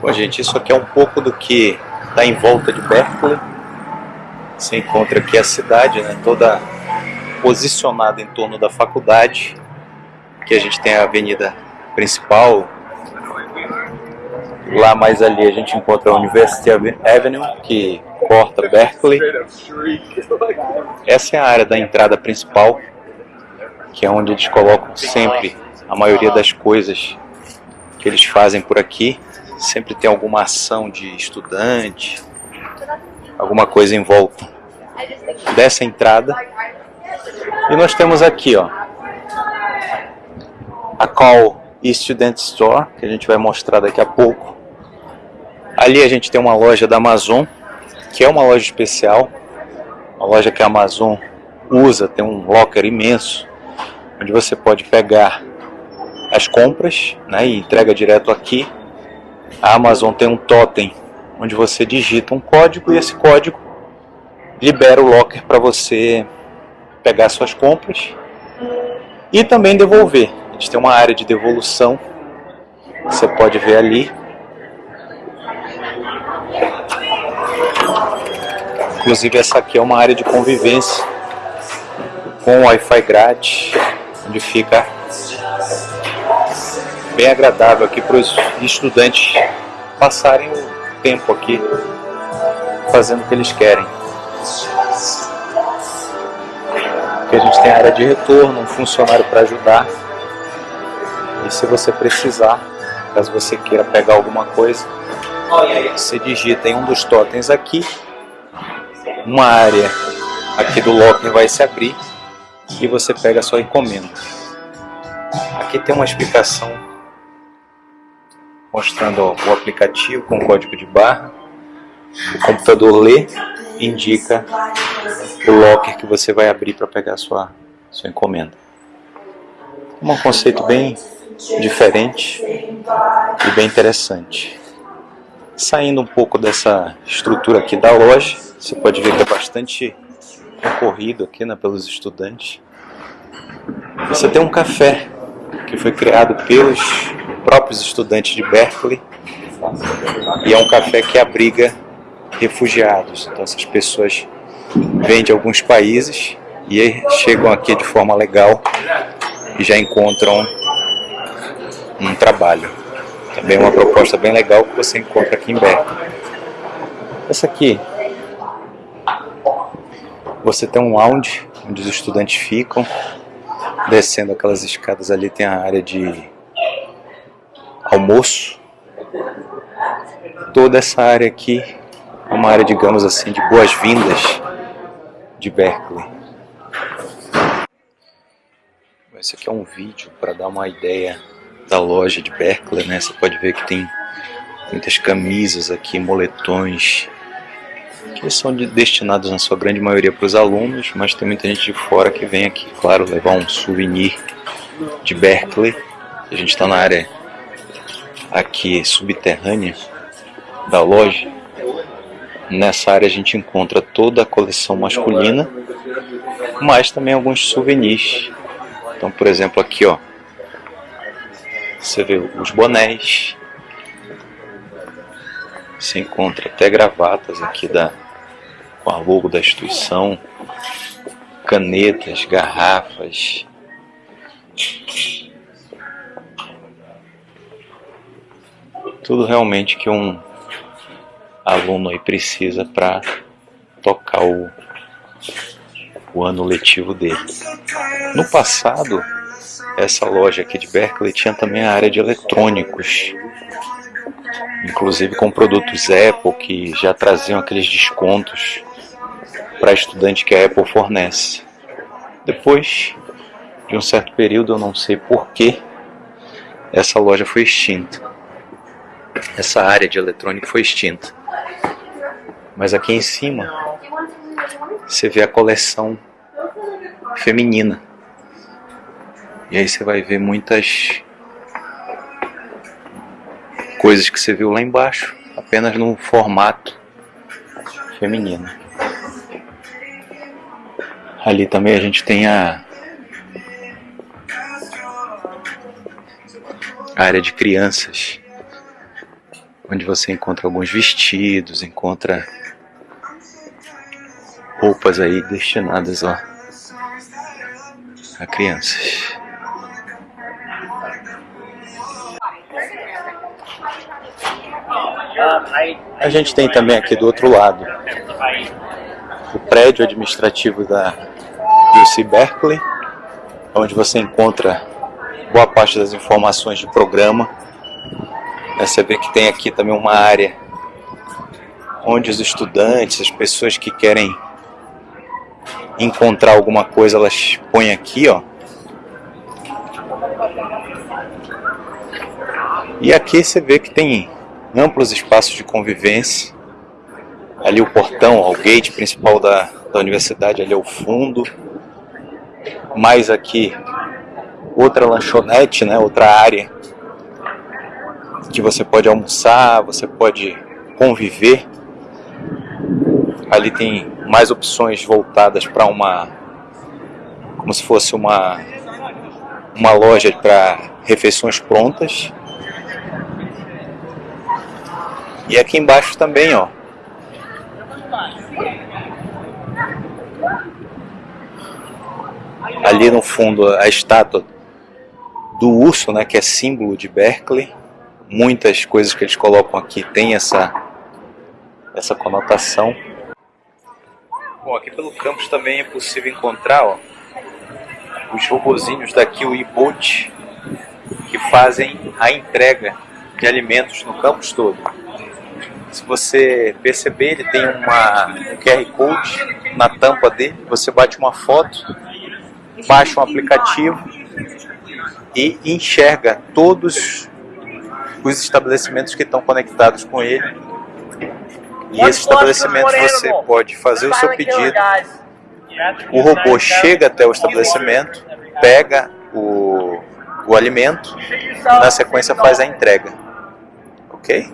Bom, gente, isso aqui é um pouco do que está em volta de Berkeley. Você encontra aqui a cidade, né, toda posicionada em torno da faculdade. Aqui a gente tem a avenida principal. Lá mais ali a gente encontra a University Avenue, que corta Berkeley. Essa é a área da entrada principal, que é onde eles colocam sempre a maioria das coisas que eles fazem por aqui. Sempre tem alguma ação de estudante, alguma coisa em volta dessa entrada. E nós temos aqui, ó, a Call Student Store, que a gente vai mostrar daqui a pouco. Ali a gente tem uma loja da Amazon, que é uma loja especial, uma loja que a Amazon usa, tem um locker imenso, onde você pode pegar as compras né, e entrega direto aqui. A Amazon tem um totem onde você digita um código e esse código libera o locker para você pegar suas compras e também devolver. A gente tem uma área de devolução, você pode ver ali. Inclusive essa aqui é uma área de convivência com Wi-Fi grátis, onde fica bem agradável aqui para os estudantes passarem o tempo aqui fazendo o que eles querem. Aqui a gente tem área de retorno, um funcionário para ajudar. E se você precisar, caso você queira pegar alguma coisa, você digita em um dos totens aqui, uma área aqui do locker vai se abrir e você pega a sua encomenda. Aqui tem uma explicação mostrando o aplicativo com código de barra. O computador lê e indica o locker que você vai abrir para pegar sua, sua encomenda. Um conceito bem diferente e bem interessante. Saindo um pouco dessa estrutura aqui da loja, você pode ver que é bastante concorrido aqui né, pelos estudantes. Você tem um café que foi criado pelos próprios estudantes de Berkeley e é um café que abriga refugiados. Então essas pessoas vêm de alguns países e chegam aqui de forma legal e já encontram um trabalho. Também uma proposta bem legal que você encontra aqui em Berkeley. Essa aqui, você tem um lounge onde os estudantes ficam, descendo aquelas escadas ali tem a área de almoço. Toda essa área aqui é uma área, digamos assim, de boas-vindas de Berkeley. Esse aqui é um vídeo para dar uma ideia da loja de Berkeley, né? Você pode ver que tem muitas camisas aqui, moletões, que são destinados na sua grande maioria para os alunos, mas tem muita gente de fora que vem aqui, claro, levar um souvenir de Berkeley. A gente está na área aqui subterrânea da loja. Nessa área a gente encontra toda a coleção masculina, mas também alguns souvenirs. Então, por exemplo, aqui ó, você vê os bonés, se encontra até gravatas aqui da, com a logo da instituição, canetas, garrafas, tudo realmente que um aluno aí precisa para tocar o, o ano letivo dele. No passado, essa loja aqui de Berkeley tinha também a área de eletrônicos, inclusive com produtos Apple que já traziam aqueles descontos para estudante que a Apple fornece. Depois de um certo período, eu não sei porquê, essa loja foi extinta. Essa área de eletrônica foi extinta. Mas aqui em cima você vê a coleção feminina. E aí você vai ver muitas coisas que você viu lá embaixo, apenas no formato feminino. Ali também a gente tem a área de crianças. Onde você encontra alguns vestidos, encontra roupas aí destinadas ó, a crianças. A gente tem também aqui do outro lado o prédio administrativo da UC Berkeley, onde você encontra boa parte das informações de programa. Você vê que tem aqui também uma área onde os estudantes, as pessoas que querem encontrar alguma coisa, elas põem aqui, ó. E aqui você vê que tem amplos espaços de convivência. Ali o portão, o gate principal da, da universidade, ali ao fundo. Mais aqui outra lanchonete, né, outra área que você pode almoçar, você pode conviver. Ali tem mais opções voltadas para uma como se fosse uma uma loja para refeições prontas. E aqui embaixo também, ó. Ali no fundo a estátua do urso, né, que é símbolo de Berkeley. Muitas coisas que eles colocam aqui tem essa essa conotação. Bom, aqui pelo campus também é possível encontrar ó, os robozinhos da Kiwi Boat que fazem a entrega de alimentos no campus todo. Se você perceber, ele tem uma, um QR Code na tampa dele, você bate uma foto, baixa um aplicativo e enxerga todos os estabelecimentos que estão conectados com ele. E esse estabelecimento você pode fazer o seu pedido, o robô chega até o estabelecimento, pega o, o alimento, na sequência faz a entrega. Ok?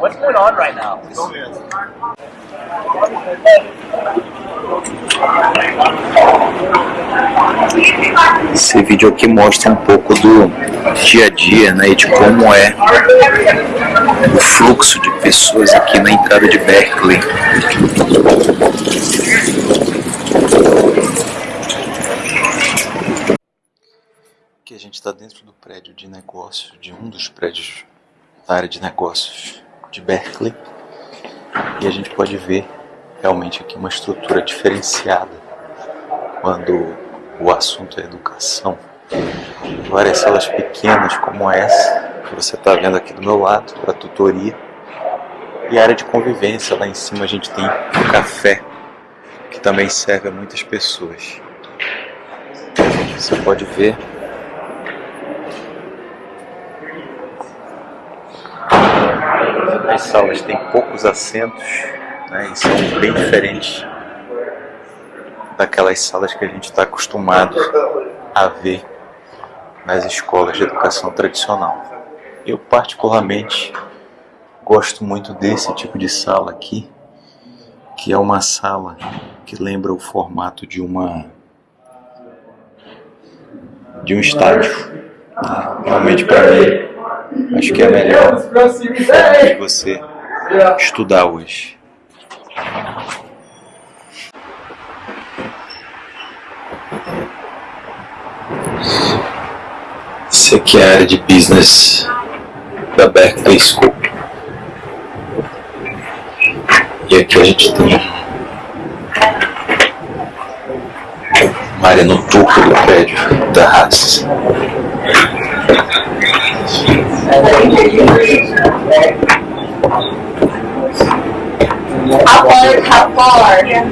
What's going on right now? Esse vídeo aqui mostra um pouco do dia a dia né, e de como é o fluxo de pessoas aqui na entrada de Berkeley. Aqui a gente está dentro do prédio de negócios, de um dos prédios da área de negócios de Berkeley e a gente pode ver realmente aqui uma estrutura diferenciada quando o assunto é educação. Várias salas pequenas como essa que você está vendo aqui do meu lado para tutoria e área de convivência lá em cima a gente tem o café que também serve a muitas pessoas. Você pode ver As salas têm poucos assentos né, e são bem diferentes daquelas salas que a gente está acostumado a ver nas escolas de educação tradicional. Eu particularmente gosto muito desse tipo de sala aqui, que é uma sala que lembra o formato de uma de um estádio. Realmente para mim Acho que é melhor você estudar hoje. Isso aqui é a área de business da Berkeley School. E aqui a gente tem uma área no topo do prédio da Haas. How far? How far? Yeah.